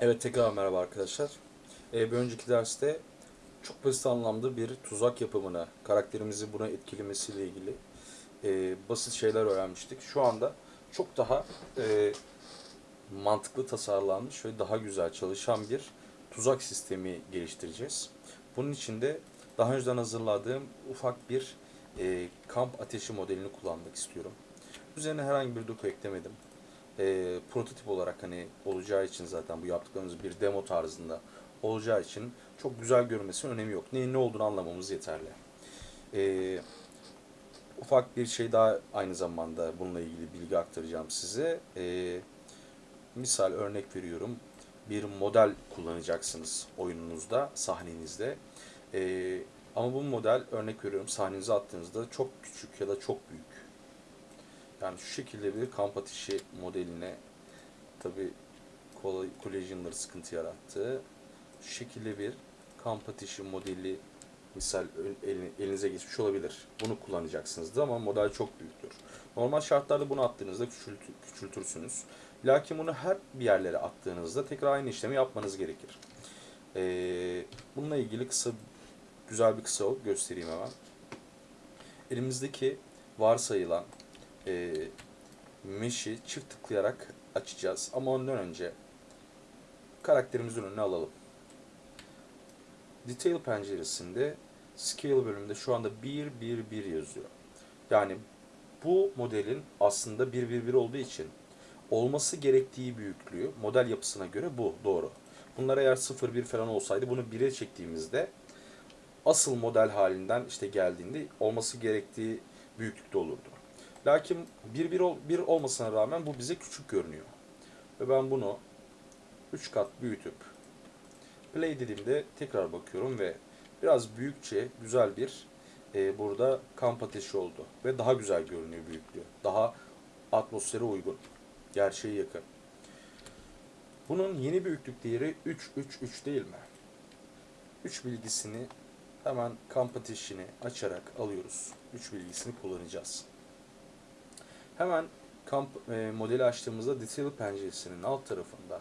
Evet tekrar merhaba arkadaşlar. Ee, bir önceki derste çok basit anlamda bir tuzak yapımına, karakterimizi buna etkilemesiyle ilgili e, basit şeyler öğrenmiştik. Şu anda çok daha e, mantıklı tasarlanmış ve daha güzel çalışan bir tuzak sistemi geliştireceğiz. Bunun için de daha önceden hazırladığım ufak bir e, kamp ateşi modelini kullanmak istiyorum. Üzerine herhangi bir doku eklemedim e, prototip olarak hani olacağı için zaten bu yaptıklarımız bir demo tarzında olacağı için çok güzel görünmesinin önemi yok. Neyin ne olduğunu anlamamız yeterli. E, ufak bir şey daha aynı zamanda bununla ilgili bilgi aktaracağım size. E, misal örnek veriyorum. Bir model kullanacaksınız oyununuzda, sahnenizde. E, ama bu model örnek veriyorum sahnenize attığınızda çok küçük ya da çok büyük yani şu şekilde bir kamp ateşi modeline tabi collision'ları sıkıntı yarattı. Şu şekilde bir kamp ateşi modeli misal elinize geçmiş olabilir. Bunu kullanacaksınızdır ama model çok büyüktür. Normal şartlarda bunu attığınızda küçültür, küçültürsünüz. Lakin bunu her bir yerlere attığınızda tekrar aynı işlemi yapmanız gerekir. Ee, bununla ilgili kısa güzel bir kısa göstereyim hemen. Elimizdeki varsayılan e, mesh'i çift tıklayarak açacağız. Ama ondan önce karakterimizin önüne alalım. Detail penceresinde Scale bölümünde şu anda 1 1 1 yazıyor. Yani bu modelin aslında 1 1 1 olduğu için olması gerektiği büyüklüğü model yapısına göre bu doğru. Bunlar eğer 0 1 falan olsaydı bunu 1'e çektiğimizde asıl model halinden işte geldiğinde olması gerektiği büyüklükte olurdu. Lakin 1 1 1 olmasına rağmen bu bize küçük görünüyor. Ve ben bunu 3 kat büyütüp play dediğimde tekrar bakıyorum ve biraz büyükçe güzel bir e, burada kamp ateşi oldu. Ve daha güzel görünüyor büyüklüğü. Daha atmosfere uygun. Gerçeğe yakın. Bunun yeni büyüklük değeri 3 3 3 değil mi? 3 bilgisini hemen kamp ateşini açarak alıyoruz. 3 bilgisini kullanacağız. Hemen kamp e, modeli açtığımızda Detail penceresinin alt tarafında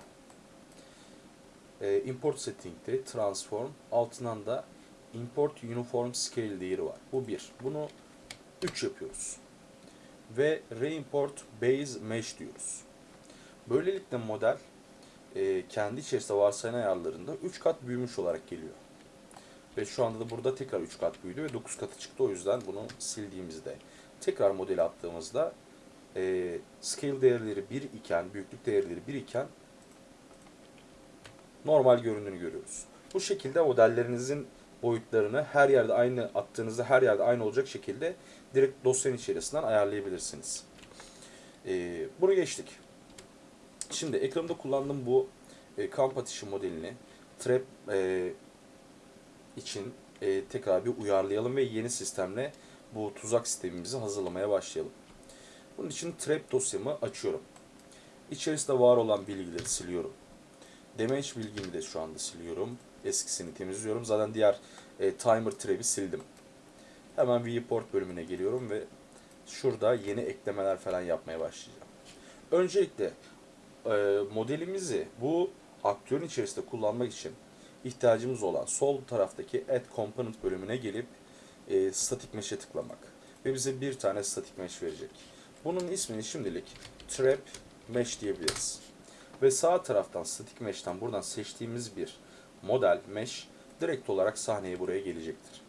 e, Import Setting'de Transform altından da Import Uniform Scale değeri var. Bu bir. Bunu 3 yapıyoruz. Ve Reimport Base Mesh diyoruz. Böylelikle model e, kendi içerisinde varsayılan ayarlarında 3 kat büyümüş olarak geliyor. Ve şu anda da burada tekrar 3 kat büyüdü ve 9 katı çıktı. O yüzden bunu sildiğimizde tekrar modeli attığımızda e, scale değerleri 1 iken, büyüklük değerleri 1 iken normal göründüğünü görüyoruz. Bu şekilde modellerinizin boyutlarını her yerde aynı attığınızda her yerde aynı olacak şekilde direkt dosyanın içerisinden ayarlayabilirsiniz. E, bunu geçtik. Şimdi ekranımda kullandığım bu e, kamp atışı modelini trap e, için e, tekrar bir uyarlayalım ve yeni sistemle bu tuzak sistemimizi hazırlamaya başlayalım. Bunun için trap dosyamı açıyorum. İçerisinde var olan bilgileri siliyorum. Damage bilgimi de şu anda siliyorum. Eskisini temizliyorum. Zaten diğer e, timer trap'i sildim. Hemen viewport bölümüne geliyorum ve şurada yeni eklemeler falan yapmaya başlayacağım. Öncelikle e, modelimizi bu aktörün içerisinde kullanmak için ihtiyacımız olan sol taraftaki Add Component bölümüne gelip e, Static Mesh'e tıklamak. Ve bize bir tane Static Mesh verecek. Bunun ismini şimdilik Trap Mesh diyebiliriz. Ve sağ taraftan Static Mesh'ten buradan seçtiğimiz bir model Mesh direkt olarak sahneye buraya gelecektir.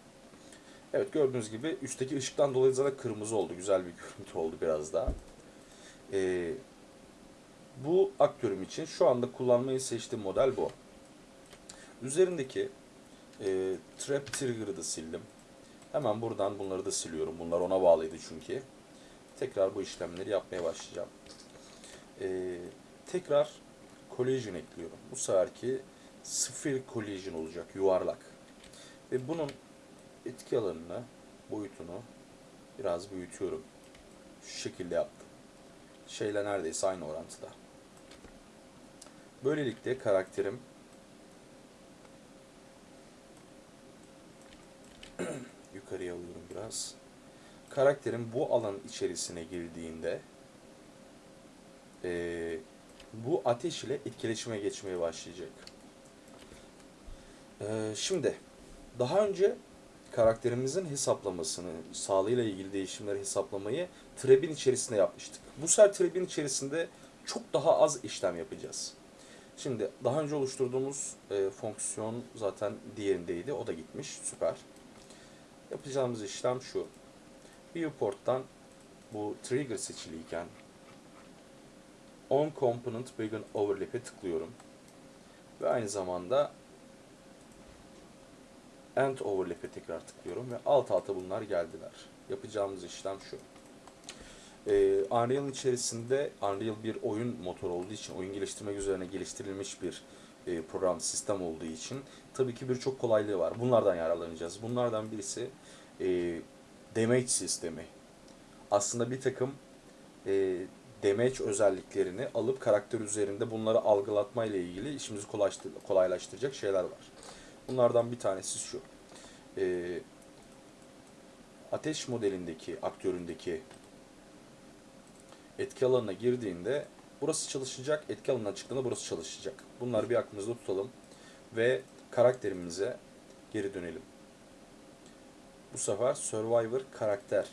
Evet gördüğünüz gibi üstteki ışıktan dolayı zaten kırmızı oldu. Güzel bir görüntü oldu biraz daha. Ee, bu aktörüm için şu anda kullanmayı seçtiğim model bu. Üzerindeki e, Trap Trigger'ı da sildim. Hemen buradan bunları da siliyorum. Bunlar ona bağlıydı çünkü tekrar bu işlemleri yapmaya başlayacağım. Ee, tekrar collision ekliyorum. Bu seferki sıfır collision olacak, yuvarlak. Ve bunun etki alanını, boyutunu biraz büyütüyorum. Şu şekilde yaptım. Şeyle neredeyse aynı orantıda. Böylelikle karakterim yukarıya alıyorum biraz karakterin bu alan içerisine girdiğinde e, bu ateş ile etkileşime geçmeye başlayacak. Ee, şimdi daha önce karakterimizin hesaplamasını, sağlığıyla ilgili değişimleri hesaplamayı Treb'in içerisinde yapmıştık. Bu sefer Treb'in içerisinde çok daha az işlem yapacağız. Şimdi daha önce oluşturduğumuz e, fonksiyon zaten diğerindeydi. O da gitmiş. Süper. Yapacağımız işlem şu. Viewport'tan bu trigger seçiliyken on component begin overlap'e tıklıyorum. Ve aynı zamanda end overlap'e tekrar tıklıyorum ve alt alta bunlar geldiler. Yapacağımız işlem şu. Ee, Unreal'ın içerisinde Unreal bir oyun motoru olduğu için, oyun geliştirmek üzerine geliştirilmiş bir e, program sistem olduğu için tabii ki birçok kolaylığı var. Bunlardan yararlanacağız. Bunlardan birisi e, damage sistemi. Aslında bir takım e, damage özelliklerini alıp karakter üzerinde bunları algılatma ile ilgili işimizi kolaylaştır- kolaylaştıracak şeyler var. Bunlardan bir tanesi şu. E, ateş modelindeki, aktöründeki etki alanına girdiğinde burası çalışacak, etki alanına çıktığında burası çalışacak. Bunları bir aklımızda tutalım ve karakterimize geri dönelim. Bu sefer Survivor karakter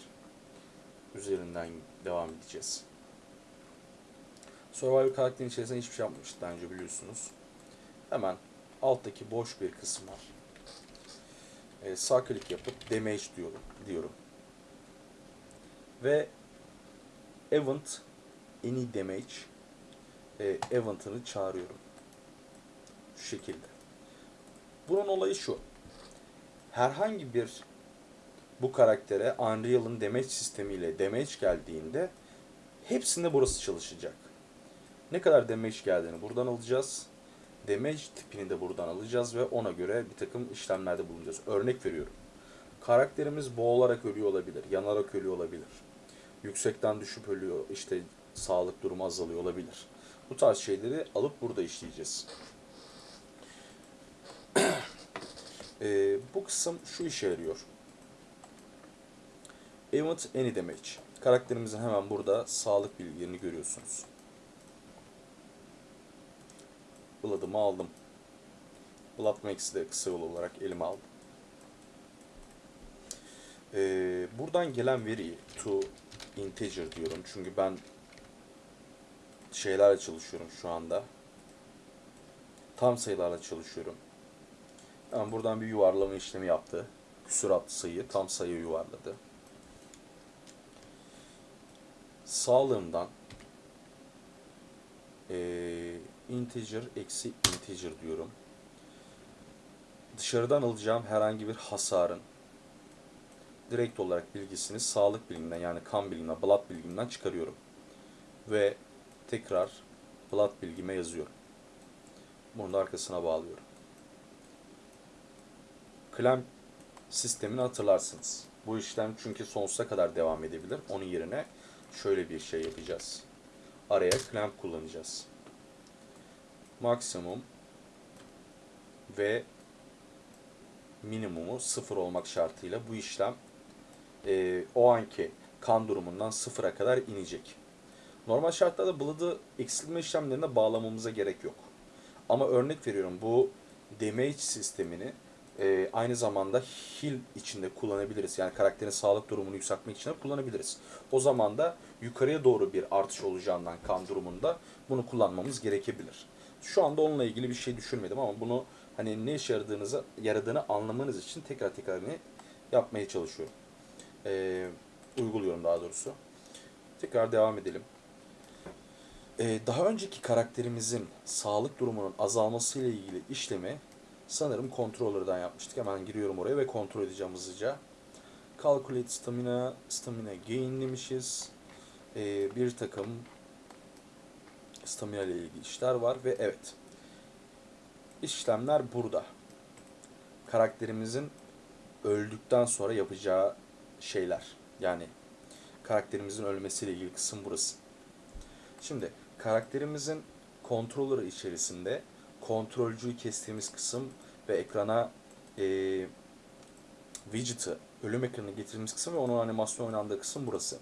üzerinden devam edeceğiz. Survivor karakterin içerisinde hiçbir şey yapmamıştık daha biliyorsunuz. Hemen alttaki boş bir kısım var. Ee, sağ klik yapıp damage diyorum. diyorum. Ve event any damage e, event'ını çağırıyorum. Şu şekilde. Bunun olayı şu. Herhangi bir bu karaktere Unreal'ın damage sistemiyle damage geldiğinde hepsinde burası çalışacak. Ne kadar damage geldiğini buradan alacağız. Damage tipini de buradan alacağız ve ona göre bir takım işlemlerde bulunacağız. Örnek veriyorum. Karakterimiz boğularak ölüyor olabilir, yanarak ölüyor olabilir. Yüksekten düşüp ölüyor, işte sağlık durumu azalıyor olabilir. Bu tarz şeyleri alıp burada işleyeceğiz. Ee, bu kısım şu işe yarıyor. Event any damage. Karakterimizin hemen burada sağlık bilgilerini görüyorsunuz. Blood'ımı aldım. Blood Max'i de kısa yol olarak elime aldım. Ee, buradan gelen veriyi to integer diyorum. Çünkü ben şeylerle çalışıyorum şu anda. Tam sayılarla çalışıyorum. Hemen buradan bir yuvarlama işlemi yaptı. Küsuratlı sayıyı tam sayıya yuvarladı. Sağlığımdan eee integer eksi integer diyorum. Dışarıdan alacağım herhangi bir hasarın direkt olarak bilgisini sağlık biliminden yani kan bilimine, blood bilgimden çıkarıyorum. Ve tekrar blood bilgime yazıyorum. Bunu da arkasına bağlıyorum. Clamp sistemini hatırlarsınız. Bu işlem çünkü sonsuza kadar devam edebilir. Onun yerine şöyle bir şey yapacağız. Araya clamp kullanacağız. Maksimum ve minimumu sıfır olmak şartıyla bu işlem e, o anki kan durumundan sıfıra kadar inecek. Normal şartlarda blood'ı eksiltme işlemlerine bağlamamıza gerek yok. Ama örnek veriyorum bu damage sistemini e, aynı zamanda heal içinde kullanabiliriz. Yani karakterin sağlık durumunu yükseltmek için de kullanabiliriz. O zaman da yukarıya doğru bir artış olacağından kan durumunda bunu kullanmamız gerekebilir. Şu anda onunla ilgili bir şey düşünmedim ama bunu hani ne işe yaradığınızı, yaradığını anlamanız için tekrar tekrar ne yapmaya çalışıyorum. Ee, uyguluyorum daha doğrusu. Tekrar devam edelim. Ee, daha önceki karakterimizin sağlık durumunun azalması ile ilgili işlemi sanırım controller'dan yapmıştık. Hemen giriyorum oraya ve kontrol edeceğim hızlıca. Calculate stamina, stamina gain demişiz. Ee, bir takım stamina ile ilgili işler var ve evet. İşlemler burada. Karakterimizin öldükten sonra yapacağı şeyler. Yani karakterimizin ölmesiyle ilgili kısım burası. Şimdi karakterimizin controller'ı içerisinde kontrolcüyü kestiğimiz kısım ve ekrana e, widget'ı, ölüm ekranını getirdiğimiz kısım ve onun animasyon oynandığı kısım burası.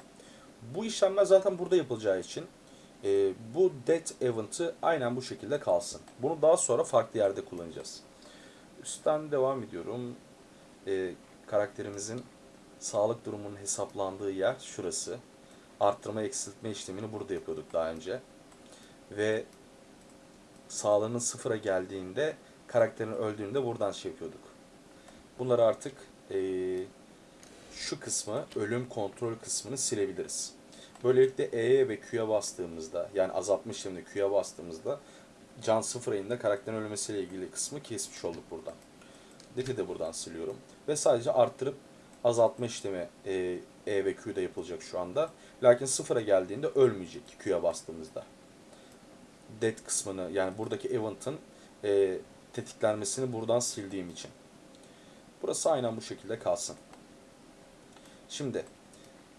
Bu işlemler zaten burada yapılacağı için E, bu death event'ı aynen bu şekilde kalsın. Bunu daha sonra farklı yerde kullanacağız. Üstten devam ediyorum. E, karakterimizin sağlık durumunun hesaplandığı yer şurası. Arttırma eksiltme işlemini burada yapıyorduk daha önce. Ve sağlığının sıfıra geldiğinde karakterin öldüğünde buradan şey yapıyorduk. Bunları artık eee, şu kısmı ölüm kontrol kısmını silebiliriz. Böylelikle E'ye ve Q'ya bastığımızda yani azaltma işleminde Q'ya bastığımızda can sıfıra indiğinde karakterin ölmesiyle ilgili kısmı kesmiş olduk buradan. Death'i de buradan siliyorum. Ve sadece arttırıp azaltma işlemi e, E ve Q'da yapılacak şu anda. Lakin sıfıra geldiğinde ölmeyecek Q'ya bastığımızda. Death kısmını yani buradaki event'ın e, tetiklenmesini buradan sildiğim için. Burası aynen bu şekilde kalsın. Şimdi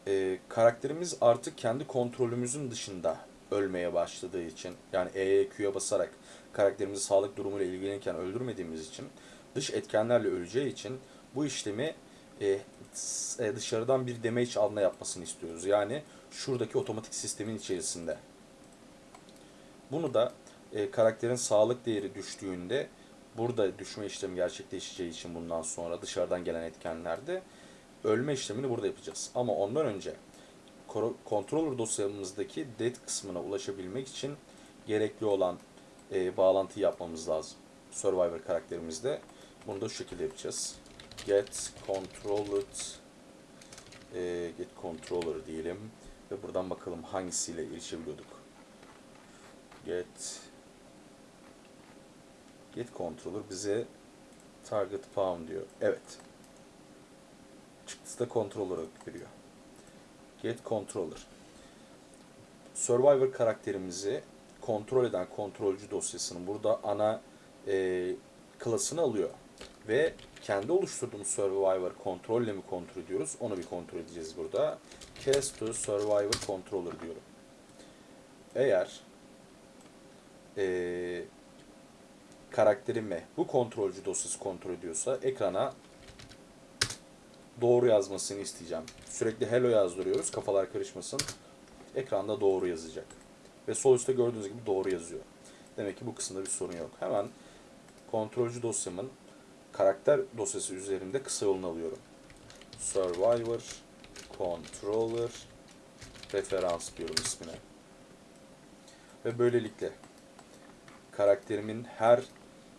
e, karakterimiz artık kendi kontrolümüzün dışında ölmeye başladığı için yani E'ye basarak karakterimizi sağlık durumuyla ilgilenirken öldürmediğimiz için dış etkenlerle öleceği için bu işlemi e, e, dışarıdan bir damage alma yapmasını istiyoruz. Yani şuradaki otomatik sistemin içerisinde. Bunu da e, karakterin sağlık değeri düştüğünde burada düşme işlemi gerçekleşeceği için bundan sonra dışarıdan gelen etkenlerde ölme işlemini burada yapacağız. Ama ondan önce controller dosyamızdaki dead kısmına ulaşabilmek için gerekli olan e, bağlantıyı yapmamız lazım. Survivor karakterimizde. Bunu da şu şekilde yapacağız. Get controlled e, get controller diyelim ve buradan bakalım hangisiyle erişebiliyorduk. Get get controller bize target pound diyor. Evet. Çıktısı da controller veriyor. Get controller. Survivor karakterimizi kontrol eden kontrolcü dosyasının burada ana e, klasını alıyor. Ve kendi oluşturduğumuz Survivor kontrolle mi kontrol ediyoruz? Onu bir kontrol edeceğiz burada. Cast to Survivor Controller diyorum. Eğer e, karakterimi bu kontrolcü dosyası kontrol ediyorsa ekrana doğru yazmasını isteyeceğim. Sürekli hello yazdırıyoruz. Kafalar karışmasın. Ekranda doğru yazacak. Ve sol üstte gördüğünüz gibi doğru yazıyor. Demek ki bu kısımda bir sorun yok. Hemen kontrolcü dosyamın karakter dosyası üzerinde kısa yolunu alıyorum. Survivor Controller referans diyorum ismine. Ve böylelikle karakterimin her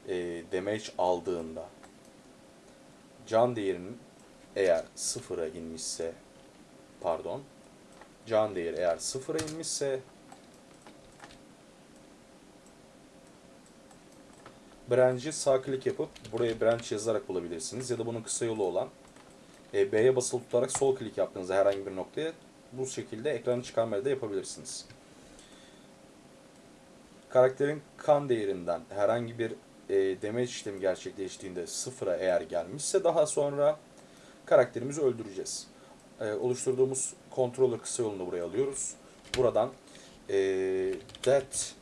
e, damage aldığında can değerinin eğer sıfıra inmişse pardon can değeri eğer sıfıra inmişse branch'i sağ klik yapıp buraya branch yazarak bulabilirsiniz ya da bunun kısa yolu olan e, B'ye basılı tutarak sol klik yaptığınızda herhangi bir noktaya bu şekilde ekranı çıkarmayı da yapabilirsiniz. Karakterin kan değerinden herhangi bir e, damage işlemi gerçekleştiğinde sıfıra eğer gelmişse daha sonra karakterimizi öldüreceğiz. E, oluşturduğumuz controller kısa yolunu buraya alıyoruz. Buradan e, that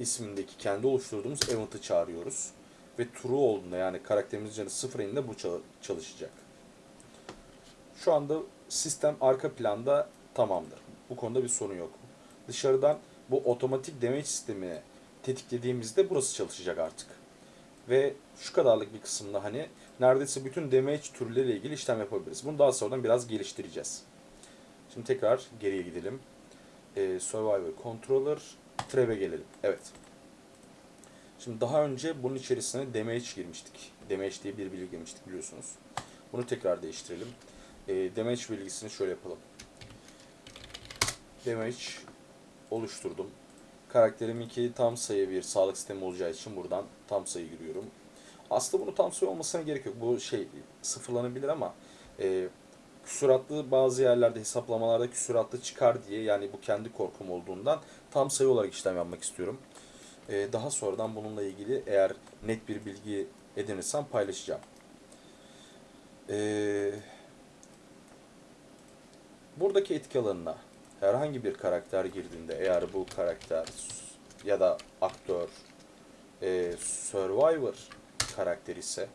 ismindeki kendi oluşturduğumuz event'ı çağırıyoruz. Ve true olduğunda yani karakterimizin canı sıfır ininde bu çal- çalışacak. Şu anda sistem arka planda tamamdır. Bu konuda bir sorun yok. Dışarıdan bu otomatik damage sistemini tetiklediğimizde burası çalışacak artık. Ve şu kadarlık bir kısımda hani neredeyse bütün damage türleriyle ilgili işlem yapabiliriz. Bunu daha sonradan biraz geliştireceğiz. Şimdi tekrar geriye gidelim. Ee, Survivor Controller Trap'e gelelim. Evet. Şimdi daha önce bunun içerisine damage girmiştik. Damage diye bir bilgi girmiştik biliyorsunuz. Bunu tekrar değiştirelim. Ee, damage bilgisini şöyle yapalım. Damage oluşturdum. Karakteriminki tam sayı bir sağlık sistemi olacağı için buradan tam sayı giriyorum. Aslında bunu tam sayı olmasına gerek yok. Bu şey sıfırlanabilir ama e, küsuratlı bazı yerlerde hesaplamalarda küsuratlı çıkar diye yani bu kendi korkum olduğundan tam sayı olarak işlem yapmak istiyorum. E, daha sonradan bununla ilgili eğer net bir bilgi edinirsem paylaşacağım. E, buradaki etki alanına herhangi bir karakter girdiğinde eğer bu karakter ya da aktör e, Survivor karakteri ise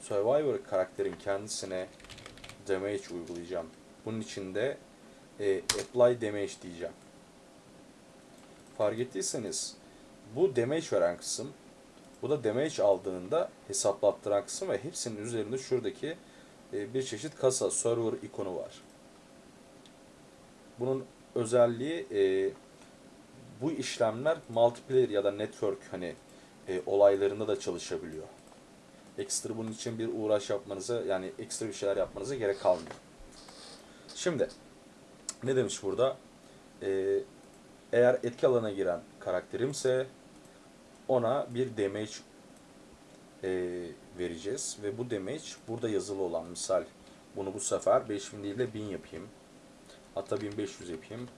Survivor karakterin kendisine damage uygulayacağım. Bunun için de e, apply damage diyeceğim. fark ettiyseniz bu damage veren kısım, bu da damage aldığında hesaplattıran kısım ve hepsinin üzerinde şuradaki e, bir çeşit kasa, server ikonu var. Bunun özelliği e, bu işlemler multiplayer ya da network hani e, olaylarında da çalışabiliyor. Ekstra bunun için bir uğraş yapmanıza yani ekstra bir şeyler yapmanıza gerek kalmıyor. Şimdi ne demiş burada? Ee, eğer etki alanına giren karakterimse ona bir damage e, vereceğiz ve bu damage burada yazılı olan misal bunu bu sefer 5000 değil de 1000 yapayım. Hatta 1500 yapayım.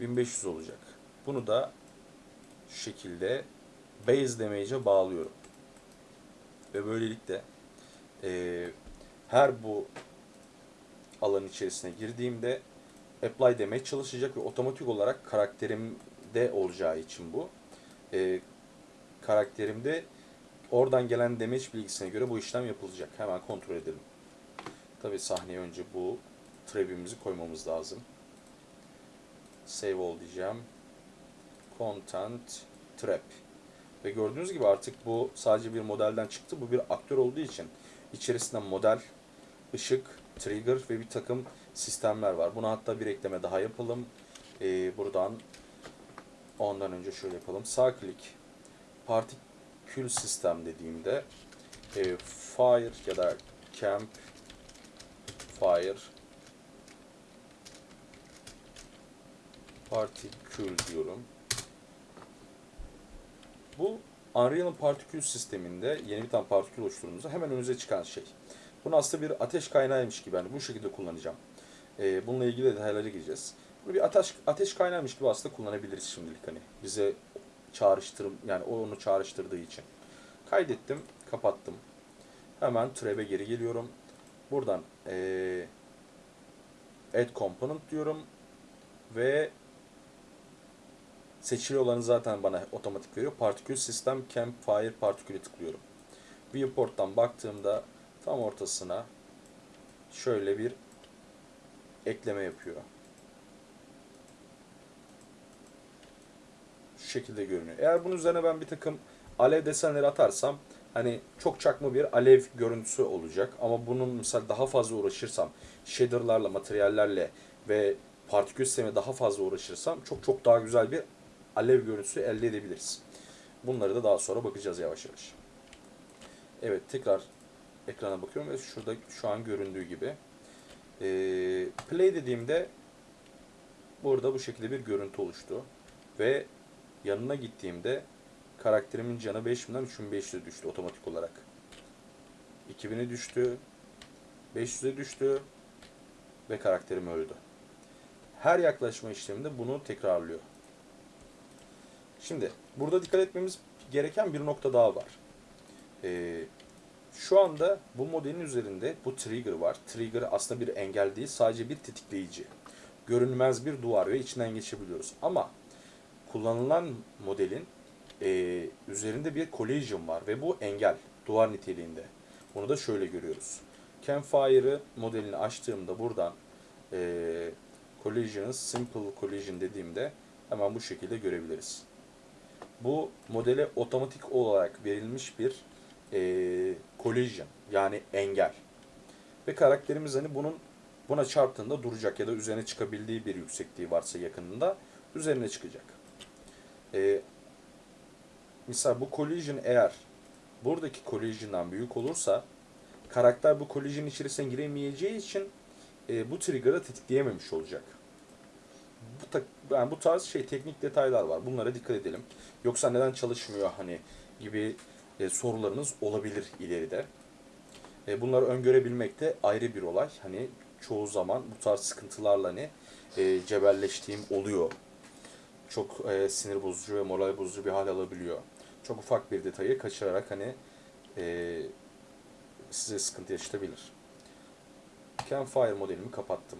1500 olacak. Bunu da şu şekilde base damage'e bağlıyorum. Ve böylelikle e, her bu alan içerisine girdiğimde apply demeye çalışacak ve otomatik olarak karakterimde olacağı için bu. E, karakterimde oradan gelen damage bilgisine göre bu işlem yapılacak. Hemen kontrol edelim. Tabi sahneye önce bu trap'imizi koymamız lazım. Save all diyeceğim. Content trap. Ve gördüğünüz gibi artık bu sadece bir modelden çıktı. Bu bir aktör olduğu için içerisinde model, ışık, trigger ve bir takım sistemler var. Buna hatta bir ekleme daha yapalım. Ee, buradan ondan önce şöyle yapalım. Sağ klik partikül sistem dediğimde e, fire ya da camp fire partikül diyorum. Bu Unreal'ın partikül sisteminde yeni bir tane partikül oluşturduğumuzda hemen önünüze çıkan şey. Bunu aslında bir ateş kaynağıymış gibi yani bu şekilde kullanacağım. Ee, bununla ilgili detaylara gireceğiz. Bunu bir ateş, ateş kaynağıymış gibi aslında kullanabiliriz şimdilik hani. Bize çağrıştırım yani onu çağrıştırdığı için. Kaydettim, kapattım. Hemen trap'e geri geliyorum. Buradan ee, add component diyorum ve seçili olanı zaten bana otomatik veriyor. Partikül sistem campfire partikülü tıklıyorum. Viewport'tan baktığımda tam ortasına şöyle bir ekleme yapıyor. Şu şekilde görünüyor. Eğer bunun üzerine ben bir takım alev desenleri atarsam hani çok çakma bir alev görüntüsü olacak. Ama bunun mesela daha fazla uğraşırsam shaderlarla, materyallerle ve partikül sistemi daha fazla uğraşırsam çok çok daha güzel bir alev görüntüsü elde edebiliriz. Bunları da daha sonra bakacağız yavaş yavaş. Evet tekrar ekrana bakıyorum ve şurada şu an göründüğü gibi. Ee, play dediğimde burada bu şekilde bir görüntü oluştu. Ve yanına gittiğimde karakterimin canı 5000'den 3500'e düştü otomatik olarak. 2000'e düştü. 500'e düştü. Ve karakterim öldü. Her yaklaşma işleminde bunu tekrarlıyor. Şimdi burada dikkat etmemiz gereken bir nokta daha var. Ee, şu anda bu modelin üzerinde bu trigger var. Trigger aslında bir engel değil, sadece bir tetikleyici. Görünmez bir duvar ve içinden geçebiliyoruz. Ama kullanılan modelin e, üzerinde bir collision var ve bu engel, duvar niteliğinde. Bunu da şöyle görüyoruz. Campfire'ı modelini açtığımda buradan e, collisions, simple collision dediğimde hemen bu şekilde görebiliriz. Bu modele otomatik olarak verilmiş bir e, collision yani engel. Ve karakterimiz hani bunun buna çarptığında duracak ya da üzerine çıkabildiği bir yüksekliği varsa yakınında üzerine çıkacak. E, misal bu collision eğer buradaki collision'dan büyük olursa karakter bu collision içerisine giremeyeceği için e, bu trigger'ı tetikleyememiş olacak. Bu, yani bu tarz şey teknik detaylar var. Bunlara dikkat edelim. Yoksa neden çalışmıyor hani gibi e, sorularınız olabilir ileride. E, bunları öngörebilmek de ayrı bir olay. Hani çoğu zaman bu tarz sıkıntılarla hani e, cebelleştiğim oluyor. Çok e, sinir bozucu ve moral bozucu bir hal alabiliyor. Çok ufak bir detayı kaçırarak hani e, size sıkıntı yaşatabilir. Campfire modelimi kapattım.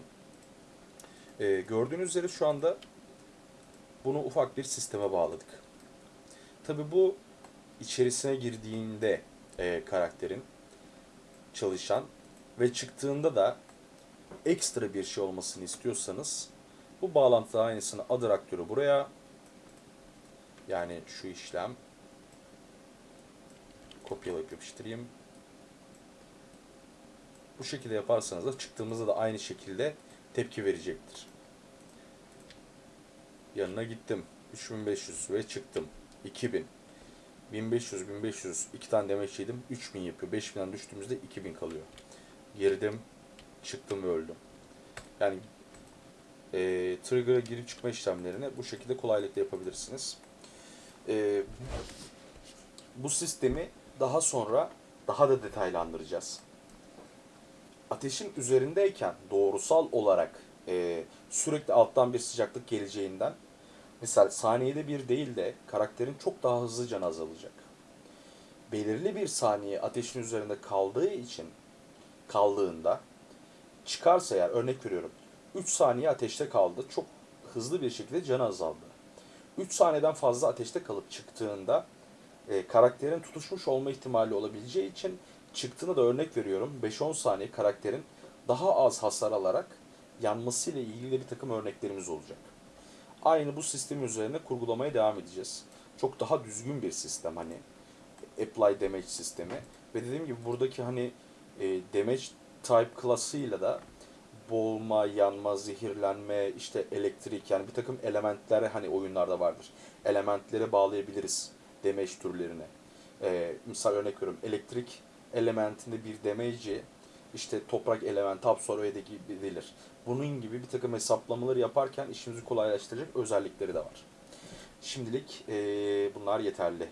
E, gördüğünüz üzere şu anda bunu ufak bir sisteme bağladık. Tabi bu içerisine girdiğinde e, karakterin çalışan ve çıktığında da ekstra bir şey olmasını istiyorsanız bu bağlantı aynısını adır aktörü buraya Yani şu işlem kopyalayıp yapıştırayım. Bu şekilde yaparsanız da çıktığımızda da aynı şekilde tepki verecektir. Yanına gittim. 3500 ve çıktım. 2000. 1500, 1500 iki tane demeç yedim. 3000 yapıyor. 5000'den düştüğümüzde 2000 kalıyor. Girdim, çıktım ve öldüm. Yani e, trigger'a girip çıkma işlemlerini bu şekilde kolaylıkla yapabilirsiniz. E, bu sistemi daha sonra daha da detaylandıracağız. Ateşin üzerindeyken doğrusal olarak e, sürekli alttan bir sıcaklık geleceğinden Misal saniyede bir değil de karakterin çok daha hızlı canı azalacak. Belirli bir saniye ateşin üzerinde kaldığı için kaldığında çıkarsa eğer örnek veriyorum 3 saniye ateşte kaldı çok hızlı bir şekilde canı azaldı. 3 saniyeden fazla ateşte kalıp çıktığında e, karakterin tutuşmuş olma ihtimali olabileceği için çıktığında da örnek veriyorum 5-10 saniye karakterin daha az hasar alarak yanmasıyla ilgili bir takım örneklerimiz olacak. Aynı bu sistem üzerine kurgulamaya devam edeceğiz. Çok daha düzgün bir sistem hani apply damage sistemi. Ve dediğim gibi buradaki hani e, damage type klasıyla da boğulma, yanma, zehirlenme, işte elektrik yani bir takım elementler hani oyunlarda vardır. Elementlere bağlayabiliriz damage türlerine. E, misal örnek veriyorum elektrik elementinde bir damage'i işte toprak elementi absorbe edebilir. Bunun gibi bir takım hesaplamaları yaparken işimizi kolaylaştıracak özellikleri de var. Şimdilik eee, bunlar yeterli.